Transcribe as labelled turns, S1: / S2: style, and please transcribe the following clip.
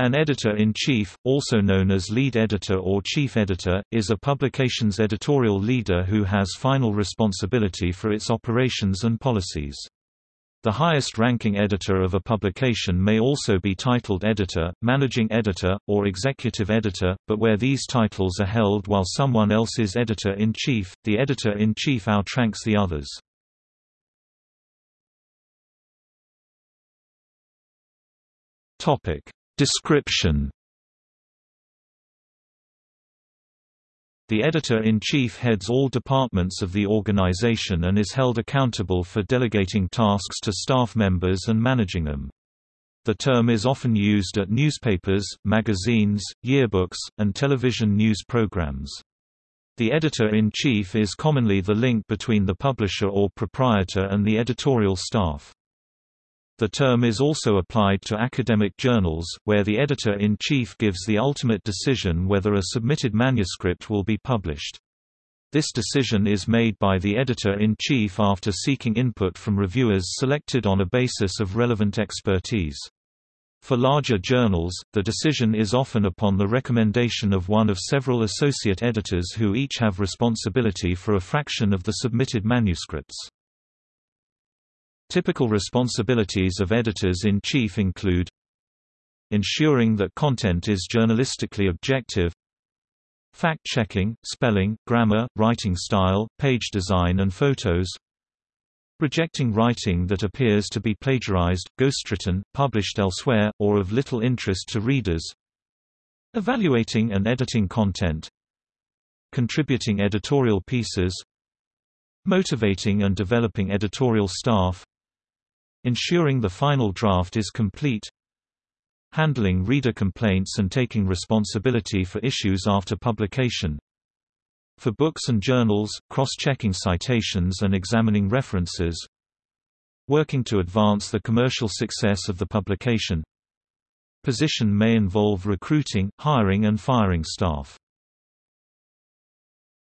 S1: An editor-in-chief, also known as lead editor or chief editor, is a publication's editorial leader who has final responsibility for its operations and policies. The highest-ranking editor of a publication may also be titled editor, managing editor, or executive editor, but where these titles are held while someone else is editor-in-chief, the editor-in-chief outranks the others. Topic Description The editor-in-chief heads all departments of the organization and is held accountable for delegating tasks to staff members and managing them. The term is often used at newspapers, magazines, yearbooks, and television news programs. The editor-in-chief is commonly the link between the publisher or proprietor and the editorial staff. The term is also applied to academic journals, where the editor-in-chief gives the ultimate decision whether a submitted manuscript will be published. This decision is made by the editor-in-chief after seeking input from reviewers selected on a basis of relevant expertise. For larger journals, the decision is often upon the recommendation of one of several associate editors who each have responsibility for a fraction of the submitted manuscripts. Typical responsibilities of editors-in-chief include ensuring that content is journalistically objective fact-checking, spelling, grammar, writing style, page design and photos rejecting writing that appears to be plagiarized, ghostwritten, published elsewhere, or of little interest to readers evaluating and editing content contributing editorial pieces motivating and developing editorial staff Ensuring the final draft is complete Handling reader complaints and taking responsibility for issues after publication For books and journals, cross-checking citations and examining references Working to advance the commercial success of the publication. Position may involve recruiting, hiring and firing staff